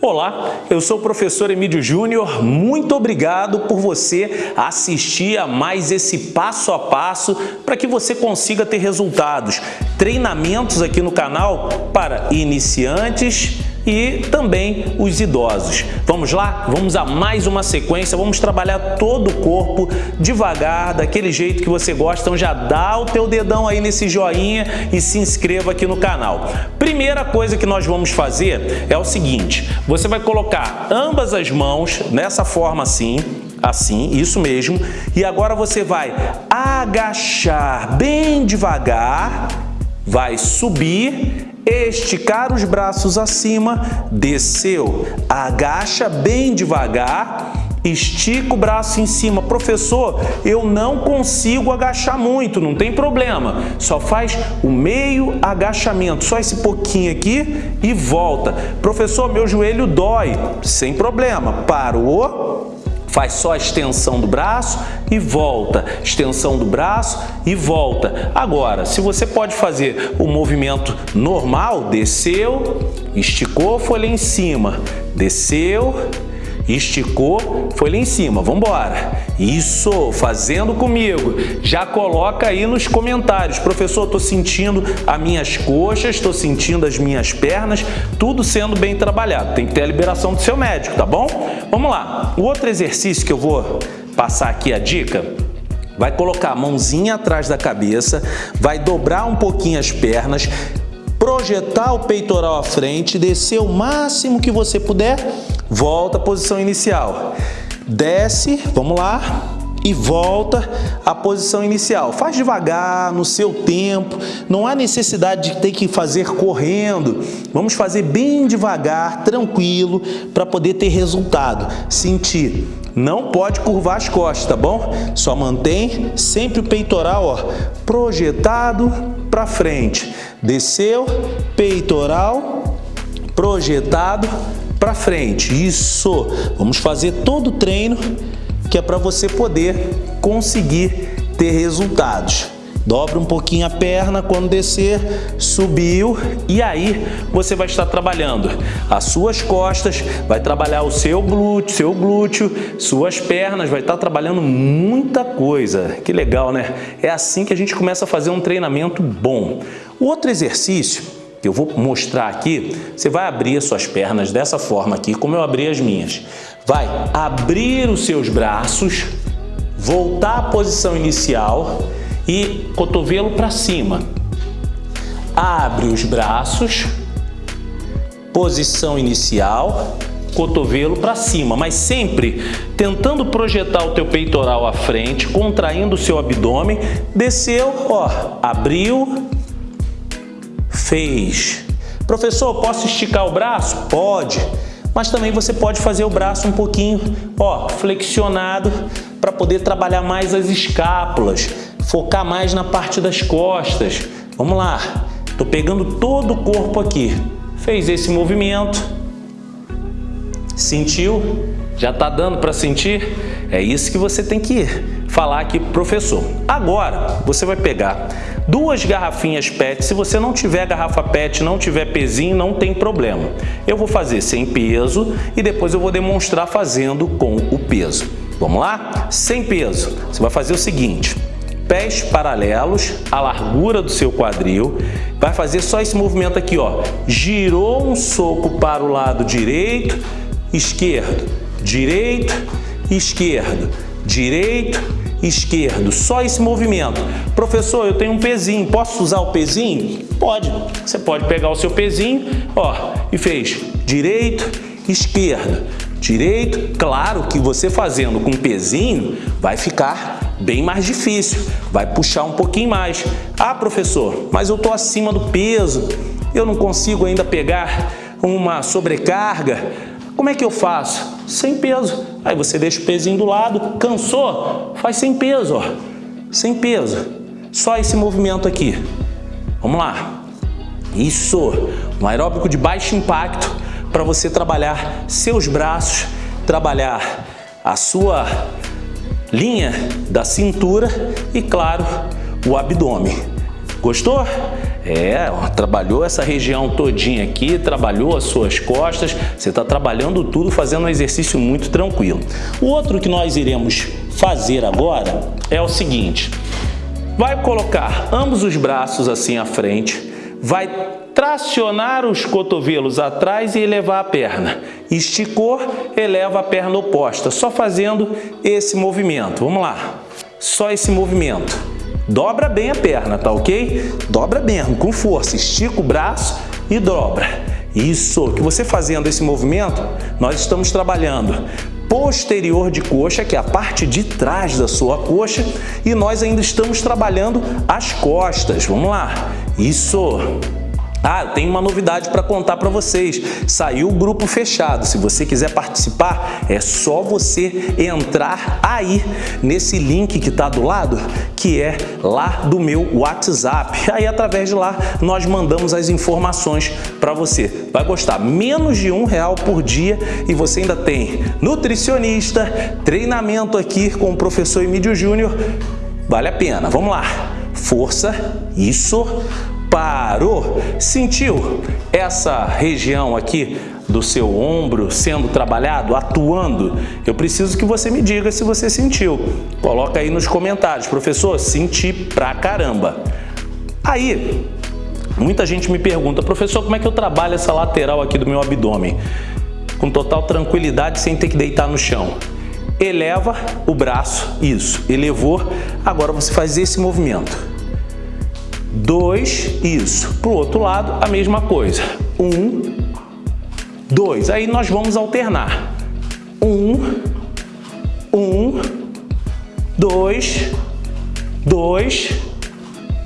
Olá, eu sou o professor Emílio Júnior, muito obrigado por você assistir a mais esse passo a passo para que você consiga ter resultados. Treinamentos aqui no canal para iniciantes e também os idosos. Vamos lá? Vamos a mais uma sequência, vamos trabalhar todo o corpo devagar, daquele jeito que você gosta. Então já dá o teu dedão aí nesse joinha e se inscreva aqui no canal. Primeira coisa que nós vamos fazer é o seguinte, você vai colocar ambas as mãos nessa forma assim, assim, isso mesmo, e agora você vai agachar bem devagar, vai subir esticar os braços acima, desceu, agacha bem devagar, estica o braço em cima. Professor, eu não consigo agachar muito, não tem problema. Só faz o meio agachamento, só esse pouquinho aqui e volta. Professor, meu joelho dói, sem problema. Parou, Faz só a extensão do braço e volta, extensão do braço e volta. Agora, se você pode fazer o movimento normal, desceu, esticou, foi lá em cima, desceu, esticou, foi lá em cima, vamos embora. Isso, fazendo comigo. Já coloca aí nos comentários, professor, estou sentindo as minhas coxas, estou sentindo as minhas pernas, tudo sendo bem trabalhado. Tem que ter a liberação do seu médico, tá bom? Vamos lá. O outro exercício que eu vou passar aqui a dica vai colocar a mãozinha atrás da cabeça, vai dobrar um pouquinho as pernas, projetar o peitoral à frente, descer o máximo que você puder volta à posição inicial. Desce, vamos lá, e volta à posição inicial. Faz devagar, no seu tempo, não há necessidade de ter que fazer correndo. Vamos fazer bem devagar, tranquilo, para poder ter resultado. Sentir. Não pode curvar as costas, tá bom? Só mantém sempre o peitoral ó, projetado para frente. Desceu, peitoral projetado para frente. Isso! Vamos fazer todo o treino que é para você poder conseguir ter resultados. Dobra um pouquinho a perna quando descer, subiu e aí você vai estar trabalhando as suas costas, vai trabalhar o seu glúteo, seu glúteo, suas pernas, vai estar trabalhando muita coisa. Que legal, né? É assim que a gente começa a fazer um treinamento bom. Outro exercício que eu vou mostrar aqui, você vai abrir as suas pernas dessa forma aqui, como eu abri as minhas. Vai abrir os seus braços, voltar à posição inicial e cotovelo para cima. Abre os braços, posição inicial, cotovelo para cima, mas sempre tentando projetar o teu peitoral à frente, contraindo o seu abdômen, desceu, ó, abriu, fez. Professor, posso esticar o braço? Pode, mas também você pode fazer o braço um pouquinho ó, flexionado para poder trabalhar mais as escápulas, focar mais na parte das costas. Vamos lá, estou pegando todo o corpo aqui. Fez esse movimento, sentiu? Já está dando para sentir? É isso que você tem que falar aqui professor. Agora, você vai pegar duas garrafinhas PET. Se você não tiver garrafa PET, não tiver pezinho, não tem problema. Eu vou fazer sem peso e depois eu vou demonstrar fazendo com o peso. Vamos lá? Sem peso. Você vai fazer o seguinte, pés paralelos à largura do seu quadril, vai fazer só esse movimento aqui, ó. Girou um soco para o lado direito, esquerdo, direito, esquerdo, direito, esquerdo. Só esse movimento. Professor, eu tenho um pezinho, posso usar o pezinho? Pode. Você pode pegar o seu pezinho, ó, e fez direito, esquerdo, direito. Claro que você fazendo com pezinho vai ficar bem mais difícil, vai puxar um pouquinho mais. Ah, professor, mas eu estou acima do peso, eu não consigo ainda pegar uma sobrecarga. Como é que eu faço? Sem peso. Aí você deixa o pezinho do lado, cansou? Faz sem peso, ó. Sem peso. Só esse movimento aqui. Vamos lá. Isso. Um aeróbico de baixo impacto para você trabalhar seus braços, trabalhar a sua linha da cintura e, claro, o abdômen. Gostou? É, trabalhou essa região todinha aqui, trabalhou as suas costas, você está trabalhando tudo, fazendo um exercício muito tranquilo. O outro que nós iremos fazer agora é o seguinte, vai colocar ambos os braços assim à frente, vai tracionar os cotovelos atrás e elevar a perna. Esticou, eleva a perna oposta, só fazendo esse movimento. Vamos lá, só esse movimento. Dobra bem a perna, tá ok? Dobra mesmo, com força. Estica o braço e dobra. Isso, que você fazendo esse movimento, nós estamos trabalhando posterior de coxa, que é a parte de trás da sua coxa, e nós ainda estamos trabalhando as costas. Vamos lá. Isso. Ah, tem uma novidade para contar para vocês. Saiu o grupo fechado. Se você quiser participar, é só você entrar aí nesse link que está do lado, que é lá do meu WhatsApp. Aí, através de lá, nós mandamos as informações para você. Vai gostar. Menos de um real por dia e você ainda tem nutricionista, treinamento aqui com o professor Emílio Júnior. Vale a pena. Vamos lá. Força, isso parou, sentiu essa região aqui do seu ombro sendo trabalhado, atuando? Eu preciso que você me diga se você sentiu. Coloca aí nos comentários, professor, senti pra caramba. Aí, muita gente me pergunta, professor, como é que eu trabalho essa lateral aqui do meu abdômen? Com total tranquilidade, sem ter que deitar no chão. Eleva o braço, isso, elevou, agora você faz esse movimento 2, isso. Para o outro lado, a mesma coisa. 1, 2. Aí nós vamos alternar. 1, 1, 2, 2,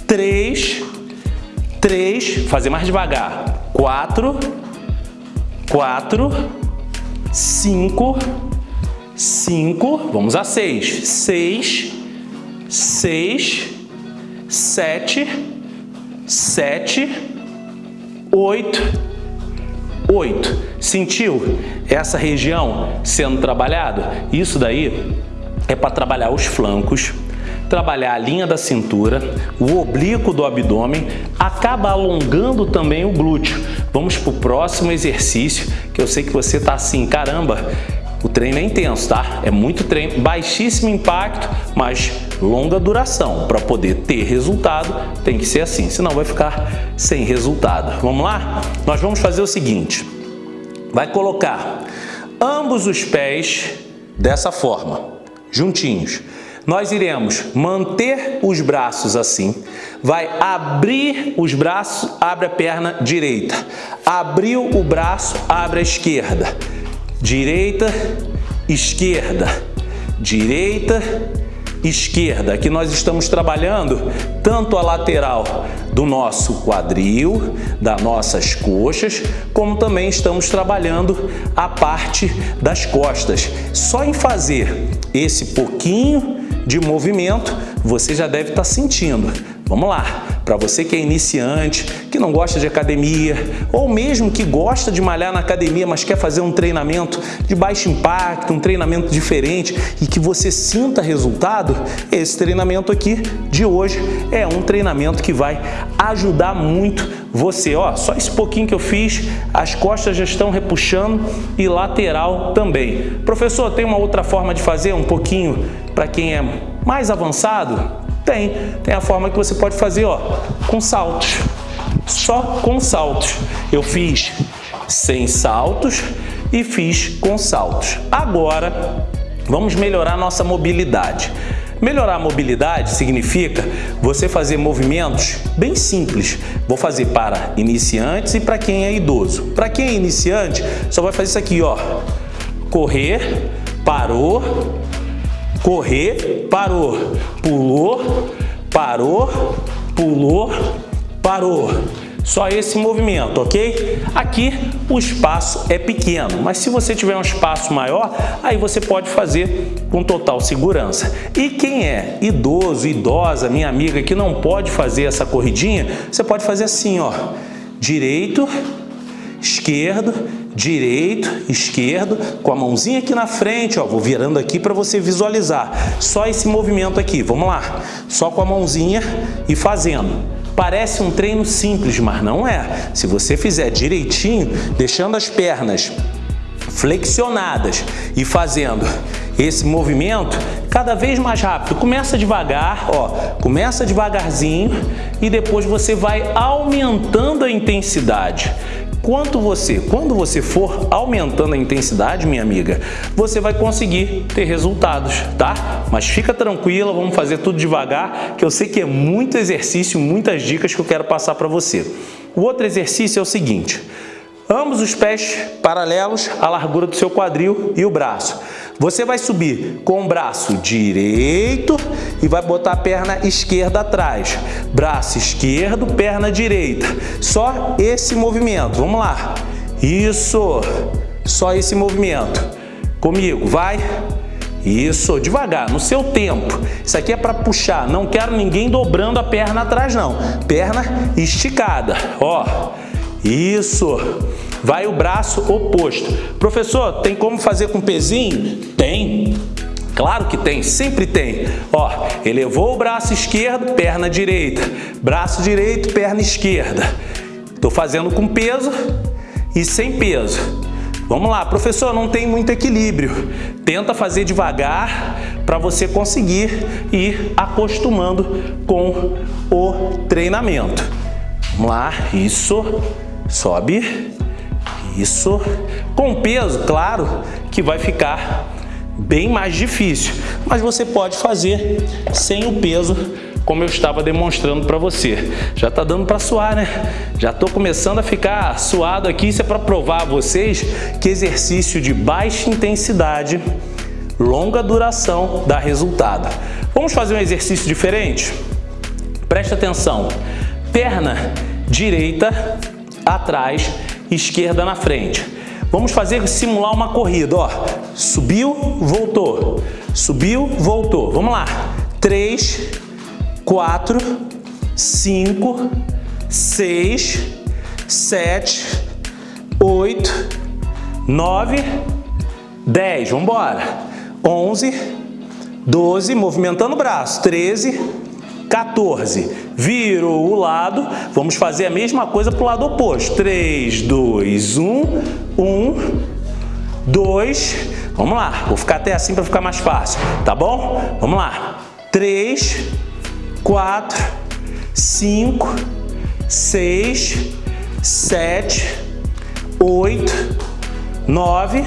3, 3, fazer mais devagar. 4, 4, 5, 5, vamos a 6. 6, 6, 7, sete, oito, oito. Sentiu essa região sendo trabalhado? Isso daí é para trabalhar os flancos, trabalhar a linha da cintura, o oblíquo do abdômen, acaba alongando também o glúteo. Vamos para o próximo exercício, que eu sei que você está assim, caramba, o treino é intenso, tá? É muito treino, baixíssimo impacto, mas longa duração. Para poder ter resultado, tem que ser assim, senão vai ficar sem resultado. Vamos lá? Nós vamos fazer o seguinte, vai colocar ambos os pés dessa forma, juntinhos. Nós iremos manter os braços assim, vai abrir os braços, abre a perna direita, abriu o braço, abre a esquerda, direita, esquerda, direita, esquerda. Aqui nós estamos trabalhando tanto a lateral do nosso quadril, das nossas coxas, como também estamos trabalhando a parte das costas. Só em fazer esse pouquinho de movimento, você já deve estar sentindo. Vamos lá! Para você que é iniciante, que não gosta de academia, ou mesmo que gosta de malhar na academia, mas quer fazer um treinamento de baixo impacto, um treinamento diferente e que você sinta resultado, esse treinamento aqui de hoje é um treinamento que vai ajudar muito você. Ó, só esse pouquinho que eu fiz, as costas já estão repuxando e lateral também. Professor, tem uma outra forma de fazer um pouquinho para quem é mais avançado? Tem. Tem a forma que você pode fazer, ó, com saltos. Só com saltos. Eu fiz sem saltos e fiz com saltos. Agora, vamos melhorar nossa mobilidade. Melhorar a mobilidade significa você fazer movimentos bem simples. Vou fazer para iniciantes e para quem é idoso. Para quem é iniciante, só vai fazer isso aqui, ó. Correr, parou, correr, parou, pulou, parou, pulou, parou. Só esse movimento, ok? Aqui o espaço é pequeno, mas se você tiver um espaço maior, aí você pode fazer com total segurança. E quem é idoso, idosa, minha amiga, que não pode fazer essa corridinha, você pode fazer assim, ó. Direito, esquerdo, direito, esquerdo, com a mãozinha aqui na frente, ó, vou virando aqui para você visualizar. Só esse movimento aqui, vamos lá. Só com a mãozinha e fazendo. Parece um treino simples, mas não é. Se você fizer direitinho, deixando as pernas flexionadas e fazendo esse movimento cada vez mais rápido. Começa devagar, ó, começa devagarzinho e depois você vai aumentando a intensidade. Quanto você, quando você for aumentando a intensidade, minha amiga, você vai conseguir ter resultados, tá? Mas fica tranquila, vamos fazer tudo devagar, que eu sei que é muito exercício, muitas dicas que eu quero passar para você. O outro exercício é o seguinte, ambos os pés paralelos à largura do seu quadril e o braço. Você vai subir com o braço direito e vai botar a perna esquerda atrás. Braço esquerdo, perna direita. Só esse movimento. Vamos lá. Isso. Só esse movimento. Comigo, vai. Isso, devagar, no seu tempo. Isso aqui é para puxar, não quero ninguém dobrando a perna atrás não. Perna esticada, ó. Isso. Vai o braço oposto. Professor, tem como fazer com pezinho? Tem. Claro que tem, sempre tem. Ó, elevou o braço esquerdo, perna direita. Braço direito, perna esquerda. Estou fazendo com peso e sem peso. Vamos lá, professor, não tem muito equilíbrio. Tenta fazer devagar para você conseguir ir acostumando com o treinamento. Vamos lá, isso. Sobe. Isso. Com peso, claro que vai ficar bem mais difícil, mas você pode fazer sem o peso como eu estava demonstrando para você. Já está dando para suar, né? Já estou começando a ficar suado aqui. Isso é para provar a vocês que exercício de baixa intensidade, longa duração dá resultado. Vamos fazer um exercício diferente? Preste atenção. Perna direita atrás, esquerda na frente. Vamos fazer simular uma corrida, ó. Subiu, voltou. Subiu, voltou. Vamos lá. 3, 4, 5, 6, 7, 8, 9, 10. Vamos embora. 11, 12, movimentando o braço. 13, 14. Virou o lado, vamos fazer a mesma coisa para o lado oposto. 3, 2, 1, 1, 2. Vamos lá, vou ficar até assim para ficar mais fácil, tá bom? Vamos lá. 3, 4, 5, 6, 7, 8, 9,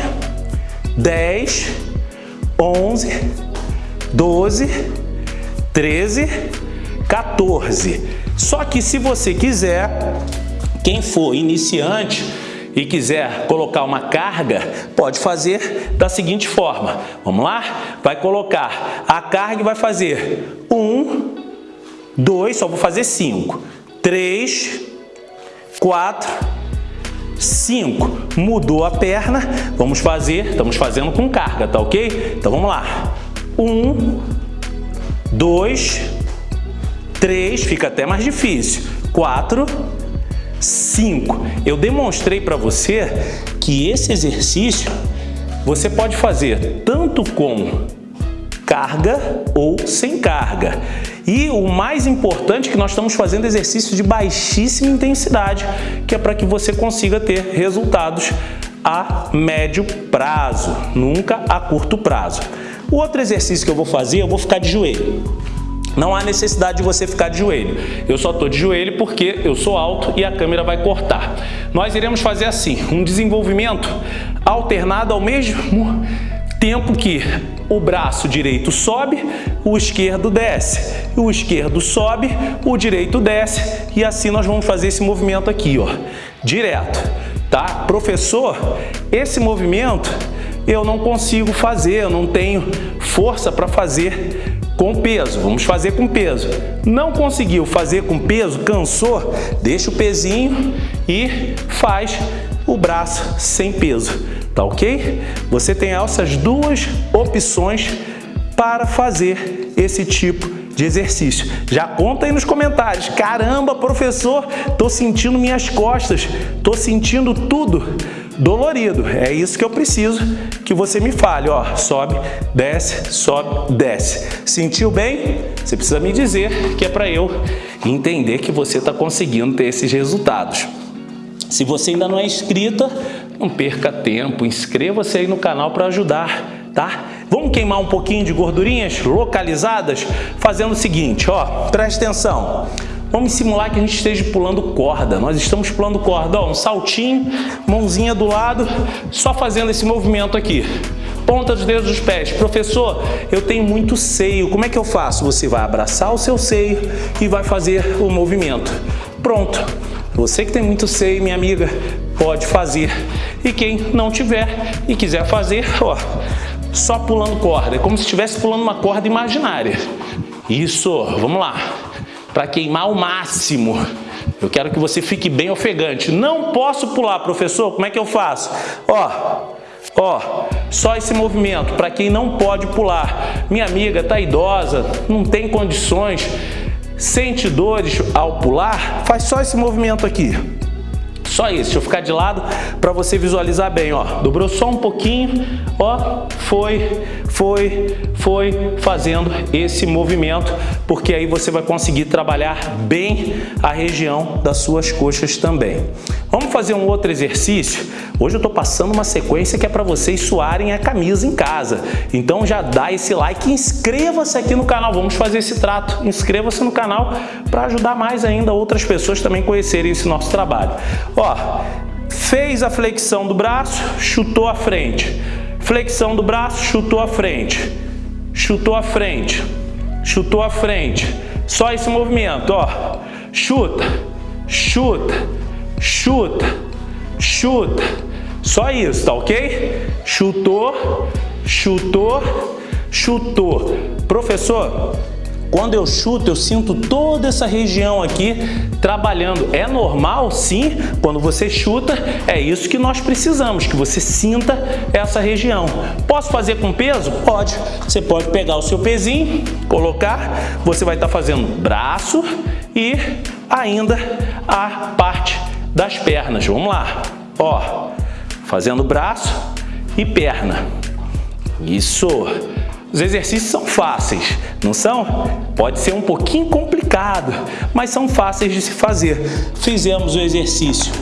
10, 11, 12, 13, 14. Só que se você quiser, quem for iniciante e quiser colocar uma carga, pode fazer da seguinte forma. Vamos lá? Vai colocar a carga e vai fazer 1, 2, só vou fazer 5, 3, 4, 5. Mudou a perna, vamos fazer, estamos fazendo com carga, tá ok? Então vamos lá. 1, 2, 3 fica até mais difícil. 4, 5. Eu demonstrei para você que esse exercício você pode fazer tanto com carga ou sem carga. E o mais importante é que nós estamos fazendo exercício de baixíssima intensidade, que é para que você consiga ter resultados a médio prazo, nunca a curto prazo. O outro exercício que eu vou fazer, eu vou ficar de joelho. Não há necessidade de você ficar de joelho. Eu só estou de joelho porque eu sou alto e a câmera vai cortar. Nós iremos fazer assim, um desenvolvimento alternado ao mesmo tempo que o braço direito sobe, o esquerdo desce. O esquerdo sobe, o direito desce e assim nós vamos fazer esse movimento aqui, ó, direto, tá? Professor, esse movimento eu não consigo fazer, eu não tenho força para fazer com peso, vamos fazer com peso. Não conseguiu fazer com peso, cansou, deixa o pezinho e faz o braço sem peso, tá ok? Você tem essas duas opções para fazer esse tipo de exercício. Já conta aí nos comentários. Caramba, professor, tô sentindo minhas costas, tô sentindo tudo dolorido. É isso que eu preciso que você me fale, ó, sobe, desce, sobe, desce. Sentiu bem? Você precisa me dizer que é para eu entender que você está conseguindo ter esses resultados. Se você ainda não é inscrita, não perca tempo, inscreva-se aí no canal para ajudar, tá? Vamos queimar um pouquinho de gordurinhas localizadas fazendo o seguinte, ó, preste atenção. Vamos simular que a gente esteja pulando corda. Nós estamos pulando corda, ó, um saltinho, mãozinha do lado, só fazendo esse movimento aqui. Ponta dos dedos dos pés. Professor, eu tenho muito seio, como é que eu faço? Você vai abraçar o seu seio e vai fazer o movimento. Pronto. Você que tem muito seio, minha amiga, pode fazer. E quem não tiver e quiser fazer, ó, só pulando corda. É como se estivesse pulando uma corda imaginária. Isso, vamos lá. Para queimar o máximo. Eu quero que você fique bem ofegante. Não posso pular, professor, como é que eu faço? Ó, ó, só esse movimento, para quem não pode pular. Minha amiga está idosa, não tem condições, sente dores ao pular, faz só esse movimento aqui. Só isso, deixa eu ficar de lado para você visualizar bem, ó. Dobrou só um pouquinho, ó, foi, foi, foi fazendo esse movimento, porque aí você vai conseguir trabalhar bem a região das suas coxas também. Vamos fazer um outro exercício? Hoje eu estou passando uma sequência que é para vocês suarem a camisa em casa. Então já dá esse like e inscreva-se aqui no canal. Vamos fazer esse trato. Inscreva-se no canal para ajudar mais ainda outras pessoas também conhecerem esse nosso trabalho. Ó, fez a flexão do braço, chutou a frente. Flexão do braço, chutou a frente. Chutou a frente. Chutou a frente. Só esse movimento, ó. Chuta, chuta, chuta, chuta. Só isso, tá ok? Chutou, chutou, chutou. Professor, quando eu chuto, eu sinto toda essa região aqui trabalhando. É normal? Sim. Quando você chuta, é isso que nós precisamos, que você sinta essa região. Posso fazer com peso? Pode. Você pode pegar o seu pezinho, colocar, você vai estar fazendo braço e ainda a parte das pernas. Vamos lá. Ó, fazendo braço e perna. Isso. Os exercícios são fáceis, não são? Pode ser um pouquinho complicado, mas são fáceis de se fazer. Fizemos o exercício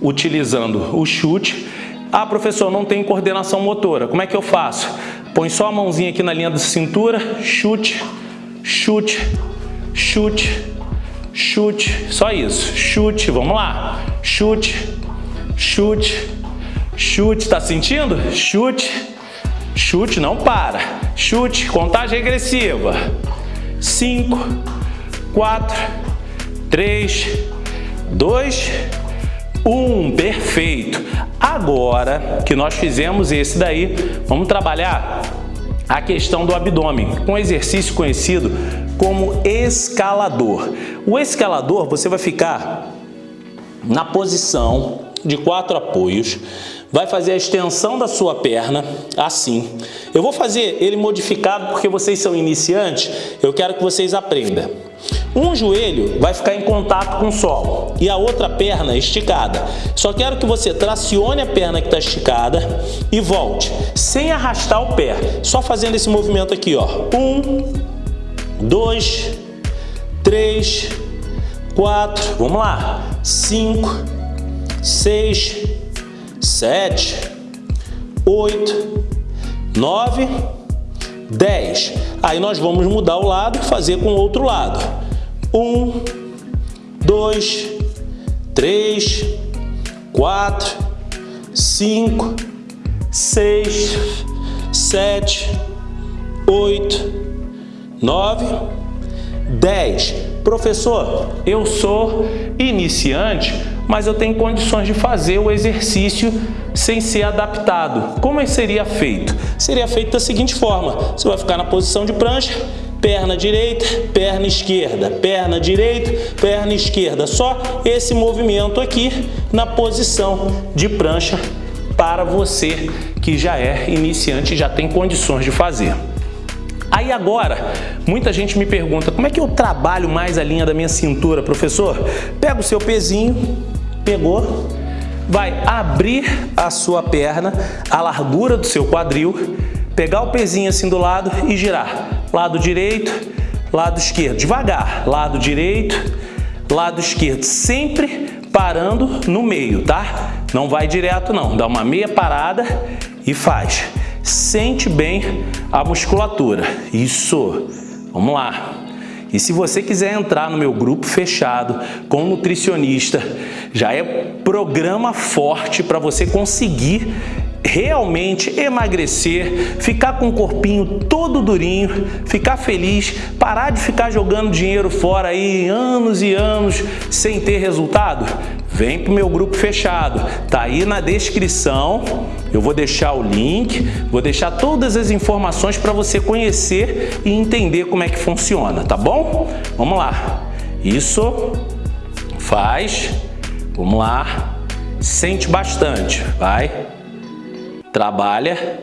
utilizando o chute. Ah, professor, não tem coordenação motora. Como é que eu faço? Põe só a mãozinha aqui na linha da cintura, chute, chute, chute, chute. Só isso. Chute, vamos lá. Chute, chute, chute. Tá sentindo? Chute, Chute, não para. Chute, contagem regressiva. 5, 4, 3, 2, 1. Perfeito. Agora que nós fizemos esse daí, vamos trabalhar a questão do abdômen, com um exercício conhecido como escalador. O escalador, você vai ficar na posição de quatro apoios, vai fazer a extensão da sua perna, assim. Eu vou fazer ele modificado porque vocês são iniciantes, eu quero que vocês aprendam. Um joelho vai ficar em contato com o solo e a outra perna esticada. Só quero que você tracione a perna que está esticada e volte, sem arrastar o pé, só fazendo esse movimento aqui, ó. Um, dois, três, quatro, vamos lá, cinco, seis, sete, oito, nove, dez. Aí nós vamos mudar o lado e fazer com o outro lado. Um, dois, três, quatro, cinco, seis, sete, oito, nove, dez. Professor, eu sou iniciante, mas eu tenho condições de fazer o exercício sem ser adaptado. Como é seria feito? Seria feito da seguinte forma, você vai ficar na posição de prancha, perna direita, perna esquerda, perna direita, perna esquerda. Só esse movimento aqui na posição de prancha para você que já é iniciante e já tem condições de fazer. Aí agora, muita gente me pergunta, como é que eu trabalho mais a linha da minha cintura, professor? Pega o seu pezinho, pegou, vai abrir a sua perna, a largura do seu quadril, pegar o pezinho assim do lado e girar. Lado direito, lado esquerdo, devagar, lado direito, lado esquerdo, sempre parando no meio, tá? Não vai direto não, dá uma meia parada e faz. Sente bem a musculatura. Isso. Vamos lá. E se você quiser entrar no meu grupo fechado com nutricionista, já é programa forte para você conseguir realmente emagrecer, ficar com o corpinho todo durinho, ficar feliz, parar de ficar jogando dinheiro fora aí anos e anos sem ter resultado? Vem para o meu grupo fechado, tá aí na descrição, eu vou deixar o link, vou deixar todas as informações para você conhecer e entender como é que funciona, tá bom? Vamos lá, isso, faz, vamos lá, sente bastante, vai, trabalha.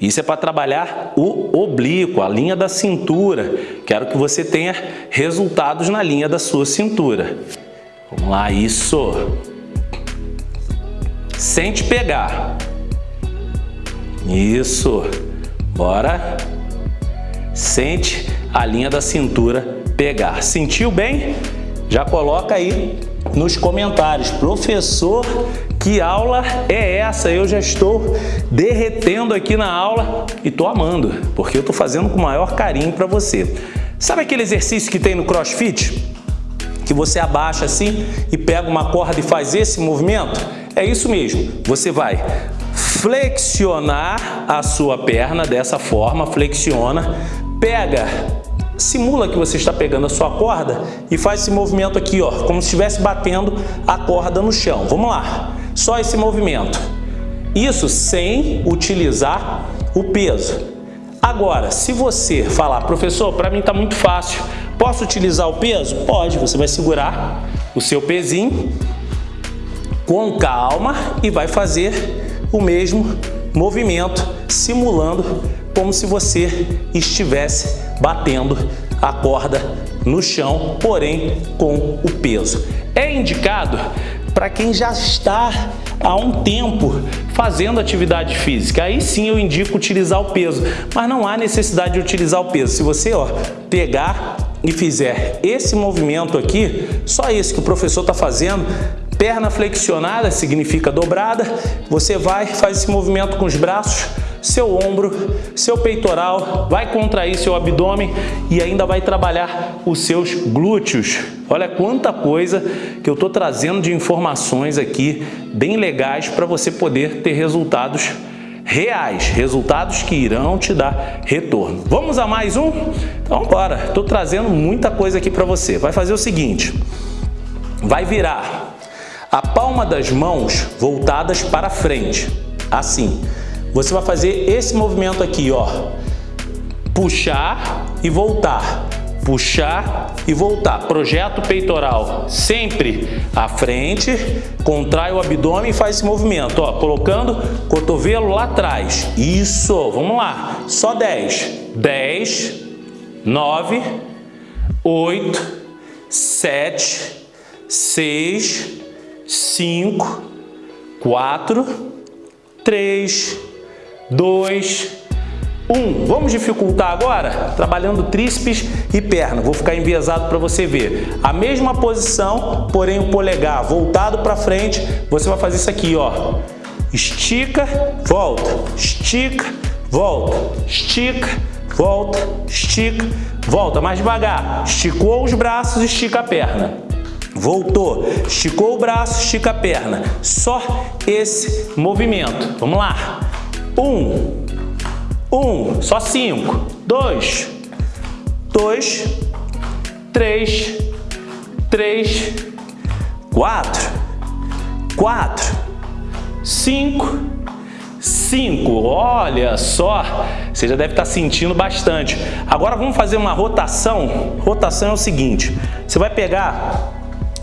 Isso é para trabalhar o oblíquo, a linha da cintura. Quero que você tenha resultados na linha da sua cintura. Vamos lá, isso. Sente pegar. Isso. Bora. Sente a linha da cintura pegar. Sentiu bem? Já coloca aí nos comentários. Professor, que aula é essa? Eu já estou derretendo aqui na aula e estou amando, porque eu estou fazendo com o maior carinho para você. Sabe aquele exercício que tem no crossfit? Que você abaixa assim e pega uma corda e faz esse movimento? É isso mesmo. Você vai flexionar a sua perna dessa forma, flexiona, pega simula que você está pegando a sua corda e faz esse movimento aqui, ó, como se estivesse batendo a corda no chão. Vamos lá, só esse movimento. Isso sem utilizar o peso. Agora, se você falar, professor, para mim está muito fácil, posso utilizar o peso? Pode, você vai segurar o seu pezinho com calma e vai fazer o mesmo movimento, simulando como se você estivesse batendo a corda no chão, porém com o peso. É indicado para quem já está há um tempo fazendo atividade física. Aí sim eu indico utilizar o peso, mas não há necessidade de utilizar o peso. Se você ó, pegar e fizer esse movimento aqui, só esse que o professor está fazendo, perna flexionada significa dobrada, você vai, faz esse movimento com os braços, seu ombro, seu peitoral, vai contrair seu abdômen e ainda vai trabalhar os seus glúteos. Olha quanta coisa que eu estou trazendo de informações aqui, bem legais para você poder ter resultados reais, resultados que irão te dar retorno. Vamos a mais um? Então bora, estou trazendo muita coisa aqui para você. Vai fazer o seguinte, vai virar a palma das mãos voltadas para frente, assim. Você vai fazer esse movimento aqui, ó. Puxar e voltar. Puxar e voltar. Projeta o peitoral sempre à frente, contrai o abdômen e faz esse movimento, ó. Colocando cotovelo lá atrás. Isso, vamos lá. Só 10. 10, 9, 8, 7, 6, 5, 4, 3, 2, 1. Vamos dificultar agora? Trabalhando tríceps e perna. Vou ficar enviesado para você ver. A mesma posição, porém o polegar voltado para frente. Você vai fazer isso aqui, ó. Estica, volta, estica, volta, estica, volta, estica, volta. Mais devagar. Esticou os braços, estica a perna. Voltou, esticou o braço, estica a perna. Só esse movimento. Vamos lá. Um, um, só cinco. Dois, dois, três, três, quatro, quatro, cinco, cinco. Olha só, você já deve estar sentindo bastante. Agora vamos fazer uma rotação. Rotação é o seguinte, você vai pegar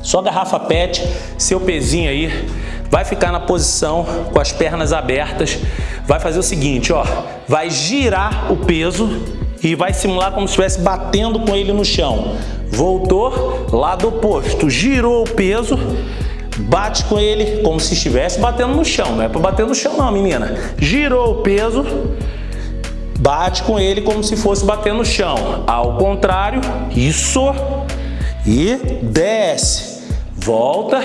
sua garrafa PET, seu pezinho aí, vai ficar na posição com as pernas abertas, vai fazer o seguinte, ó, vai girar o peso e vai simular como se estivesse batendo com ele no chão. Voltou, lado oposto, girou o peso, bate com ele como se estivesse batendo no chão, não é para bater no chão não, menina. Girou o peso, bate com ele como se fosse bater no chão. Ao contrário, isso, e desce. Volta,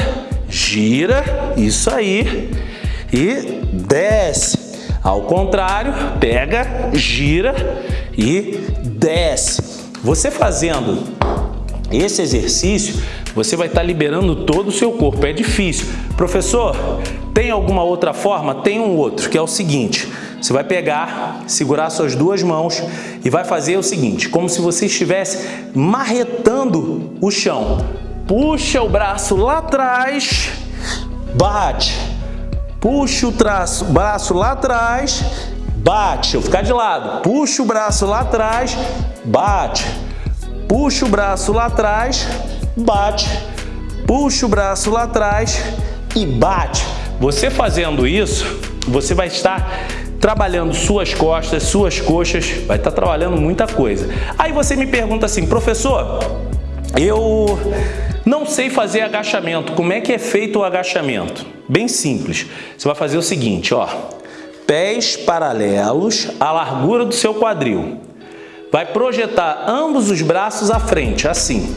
gira, isso aí, e desce. Ao contrário, pega, gira e desce. Você fazendo esse exercício, você vai estar liberando todo o seu corpo. É difícil. Professor, tem alguma outra forma? Tem um outro, que é o seguinte. Você vai pegar, segurar suas duas mãos e vai fazer o seguinte, como se você estivesse marretando o chão. Puxa o braço lá atrás, bate. Puxa o traço, braço lá atrás, bate. Eu ficar de lado. Puxa o braço lá atrás, bate. Puxa o braço lá atrás, bate. Puxa o braço lá atrás e bate. Você fazendo isso, você vai estar trabalhando suas costas, suas coxas, vai estar trabalhando muita coisa. Aí você me pergunta assim, professor, eu não sei fazer agachamento, como é que é feito o agachamento? Bem simples, você vai fazer o seguinte, ó, pés paralelos à largura do seu quadril. Vai projetar ambos os braços à frente, assim.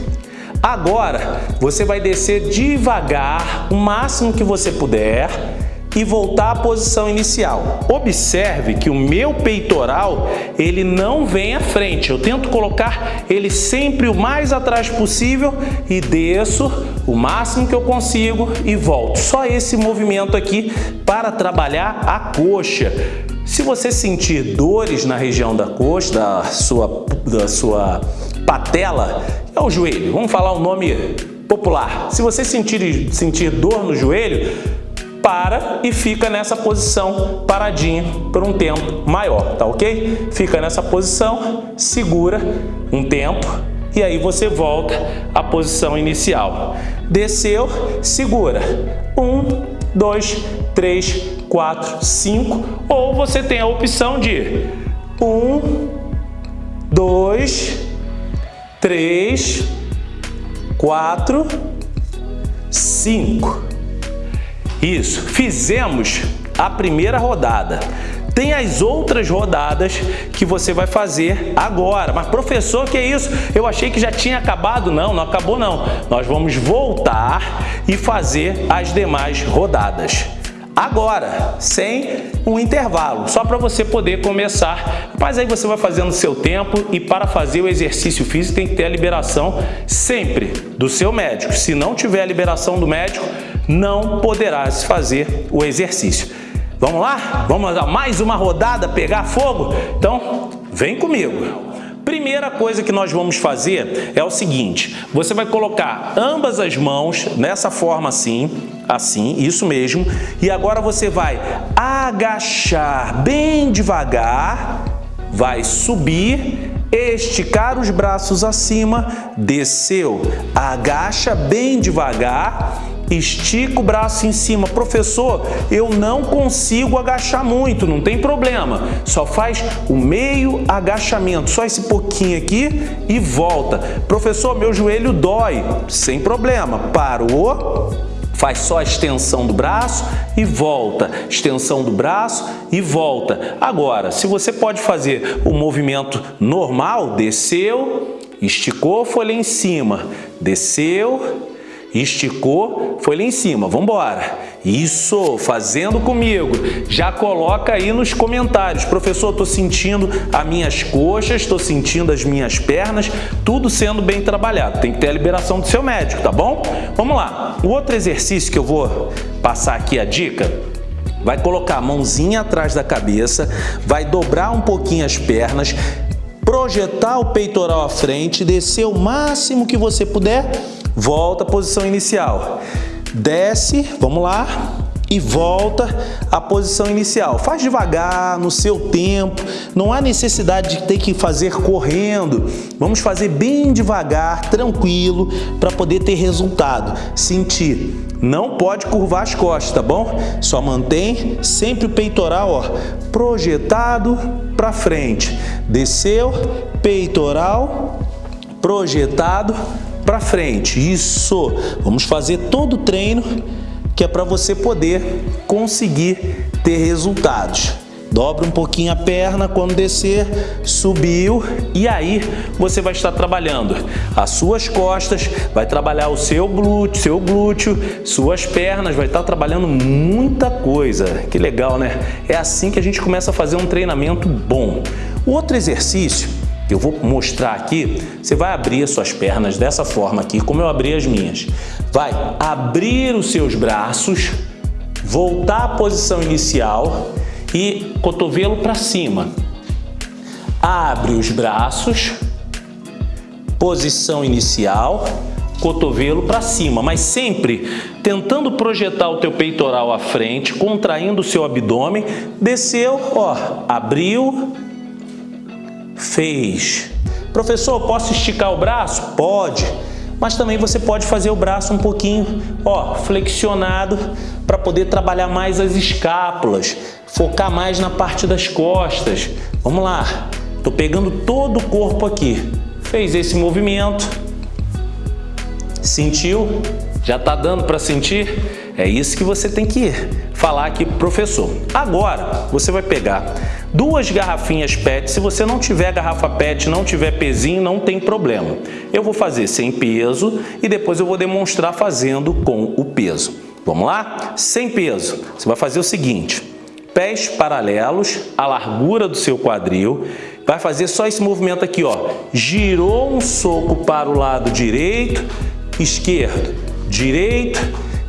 Agora, você vai descer devagar, o máximo que você puder, e voltar à posição inicial. Observe que o meu peitoral, ele não vem à frente. Eu tento colocar ele sempre o mais atrás possível e desço o máximo que eu consigo e volto. Só esse movimento aqui para trabalhar a coxa. Se você sentir dores na região da coxa, da sua, da sua patela, é o joelho, vamos falar o nome popular. Se você sentir, sentir dor no joelho, para e fica nessa posição paradinho por um tempo maior, tá ok? Fica nessa posição, segura um tempo e aí você volta à posição inicial. Desceu, segura. Um, dois, três, quatro, cinco. Ou você tem a opção de um, dois, três, quatro, cinco. Isso, fizemos a primeira rodada. Tem as outras rodadas que você vai fazer agora. Mas professor, que é isso? Eu achei que já tinha acabado. Não, não acabou não. Nós vamos voltar e fazer as demais rodadas. Agora, sem um intervalo, só para você poder começar. Mas aí você vai fazendo seu tempo e para fazer o exercício físico tem que ter a liberação sempre do seu médico. Se não tiver a liberação do médico, não poderás fazer o exercício. Vamos lá? Vamos dar mais uma rodada, pegar fogo? Então, vem comigo. Primeira coisa que nós vamos fazer é o seguinte, você vai colocar ambas as mãos nessa forma assim, assim, isso mesmo, e agora você vai agachar bem devagar, vai subir, esticar os braços acima, desceu, agacha bem devagar, estica o braço em cima. Professor, eu não consigo agachar muito, não tem problema. Só faz o meio agachamento, só esse pouquinho aqui e volta. Professor, meu joelho dói, sem problema. Parou, faz só a extensão do braço e volta, extensão do braço e volta. Agora, se você pode fazer o movimento normal, desceu, esticou, foi em cima, desceu, esticou, foi lá em cima, vamos embora. Isso, fazendo comigo. Já coloca aí nos comentários. Professor, estou sentindo as minhas coxas, estou sentindo as minhas pernas, tudo sendo bem trabalhado. Tem que ter a liberação do seu médico, tá bom? Vamos lá. O outro exercício que eu vou passar aqui a dica vai colocar a mãozinha atrás da cabeça, vai dobrar um pouquinho as pernas, projetar o peitoral à frente, descer o máximo que você puder volta à posição inicial. Desce, vamos lá, e volta à posição inicial. Faz devagar, no seu tempo, não há necessidade de ter que fazer correndo. Vamos fazer bem devagar, tranquilo, para poder ter resultado. Sentir. Não pode curvar as costas, tá bom? Só mantém sempre o peitoral ó, projetado para frente. Desceu, peitoral projetado para frente. Isso! Vamos fazer todo o treino que é para você poder conseguir ter resultados. dobra um pouquinho a perna quando descer, subiu e aí você vai estar trabalhando as suas costas, vai trabalhar o seu glúteo, seu glúteo, suas pernas, vai estar trabalhando muita coisa. Que legal, né? É assim que a gente começa a fazer um treinamento bom. Outro exercício eu vou mostrar aqui, você vai abrir as suas pernas dessa forma aqui, como eu abri as minhas. Vai abrir os seus braços, voltar à posição inicial e cotovelo para cima. Abre os braços, posição inicial, cotovelo para cima, mas sempre tentando projetar o teu peitoral à frente, contraindo o seu abdômen, desceu, ó, abriu, fez. Professor, posso esticar o braço? Pode, mas também você pode fazer o braço um pouquinho, ó, flexionado para poder trabalhar mais as escápulas, focar mais na parte das costas. Vamos lá, tô pegando todo o corpo aqui. Fez esse movimento, sentiu? Já tá dando para sentir? É isso que você tem que falar aqui pro professor. Agora, você vai pegar duas garrafinhas PET. Se você não tiver garrafa PET, não tiver pezinho, não tem problema. Eu vou fazer sem peso e depois eu vou demonstrar fazendo com o peso. Vamos lá? Sem peso. Você vai fazer o seguinte, pés paralelos à largura do seu quadril, vai fazer só esse movimento aqui, ó. Girou um soco para o lado direito, esquerdo, direito,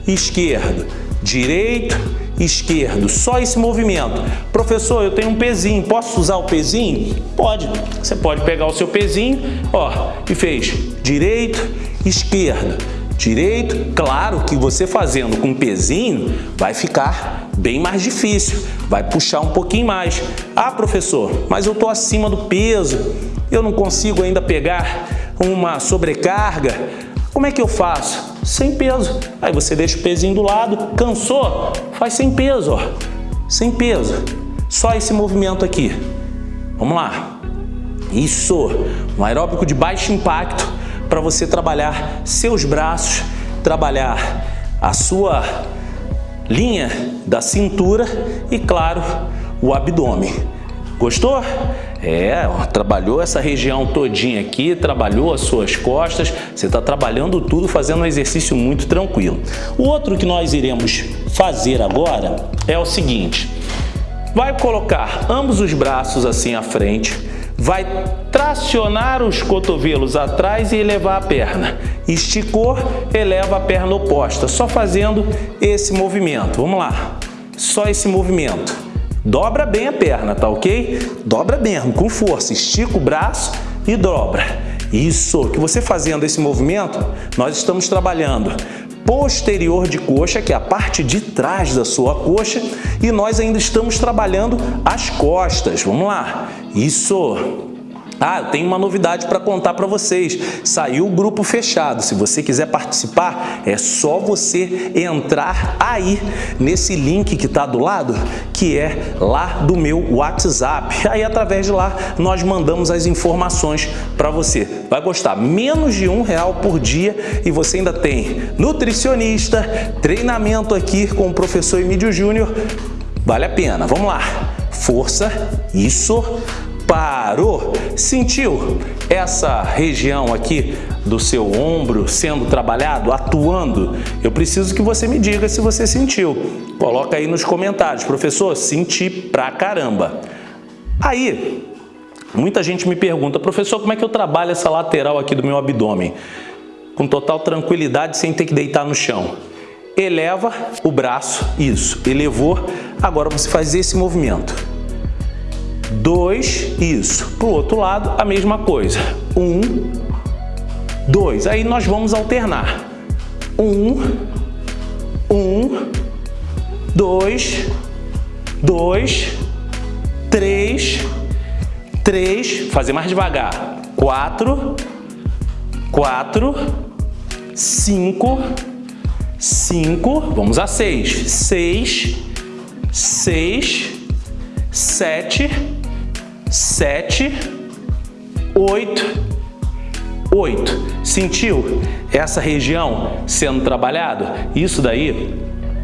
esquerdo, direito, esquerdo, só esse movimento. Professor, eu tenho um pezinho, posso usar o pezinho? Pode. Você pode pegar o seu pezinho, ó, e fez direito, esquerdo, direito. Claro que você fazendo com pezinho vai ficar bem mais difícil, vai puxar um pouquinho mais. Ah, professor, mas eu estou acima do peso, eu não consigo ainda pegar uma sobrecarga. Como é que eu faço? Sem peso. Aí você deixa o pezinho do lado, cansou? Faz sem peso, ó. Sem peso. Só esse movimento aqui. Vamos lá. Isso. Um aeróbico de baixo impacto para você trabalhar seus braços, trabalhar a sua linha da cintura e, claro, o abdômen. Gostou? É, trabalhou essa região todinha aqui, trabalhou as suas costas, você está trabalhando tudo, fazendo um exercício muito tranquilo. O outro que nós iremos fazer agora é o seguinte, vai colocar ambos os braços assim à frente, vai tracionar os cotovelos atrás e elevar a perna. Esticou, eleva a perna oposta, só fazendo esse movimento. Vamos lá, só esse movimento. Dobra bem a perna, tá ok? Dobra mesmo, com força. Estica o braço e dobra. Isso, que você fazendo esse movimento, nós estamos trabalhando posterior de coxa, que é a parte de trás da sua coxa, e nós ainda estamos trabalhando as costas. Vamos lá. Isso. Ah, eu tenho uma novidade para contar para vocês. Saiu o grupo fechado. Se você quiser participar, é só você entrar aí nesse link que está do lado, que é lá do meu WhatsApp. Aí, através de lá, nós mandamos as informações para você. Vai gostar. Menos de um real por dia e você ainda tem nutricionista, treinamento aqui com o professor Emílio Júnior. Vale a pena. Vamos lá. Força. Isso parou, sentiu essa região aqui do seu ombro sendo trabalhado, atuando? Eu preciso que você me diga se você sentiu. Coloca aí nos comentários, professor, senti pra caramba. Aí, muita gente me pergunta, professor, como é que eu trabalho essa lateral aqui do meu abdômen? Com total tranquilidade, sem ter que deitar no chão. Eleva o braço, isso, elevou, agora você faz esse movimento dois, isso. Para o outro lado, a mesma coisa. Um, dois. Aí nós vamos alternar. Um, um, dois, dois, três, três, fazer mais devagar. Quatro, quatro, cinco, cinco, vamos a seis. Seis, seis, sete, sete, oito, oito. Sentiu essa região sendo trabalhado? Isso daí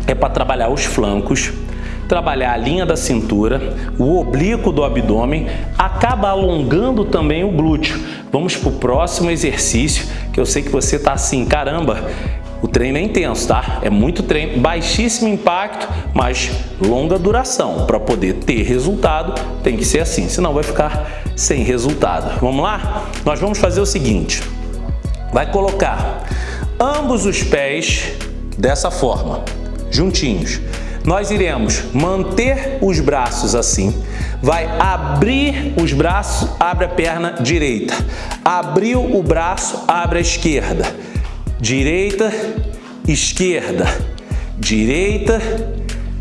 é para trabalhar os flancos, trabalhar a linha da cintura, o oblíquo do abdômen, acaba alongando também o glúteo. Vamos para o próximo exercício, que eu sei que você está assim, caramba, o treino é intenso, tá? É muito treino, baixíssimo impacto, mas longa duração. Para poder ter resultado, tem que ser assim, senão vai ficar sem resultado. Vamos lá? Nós vamos fazer o seguinte, vai colocar ambos os pés dessa forma, juntinhos. Nós iremos manter os braços assim, vai abrir os braços, abre a perna direita, abriu o braço, abre a esquerda, direita, esquerda, direita,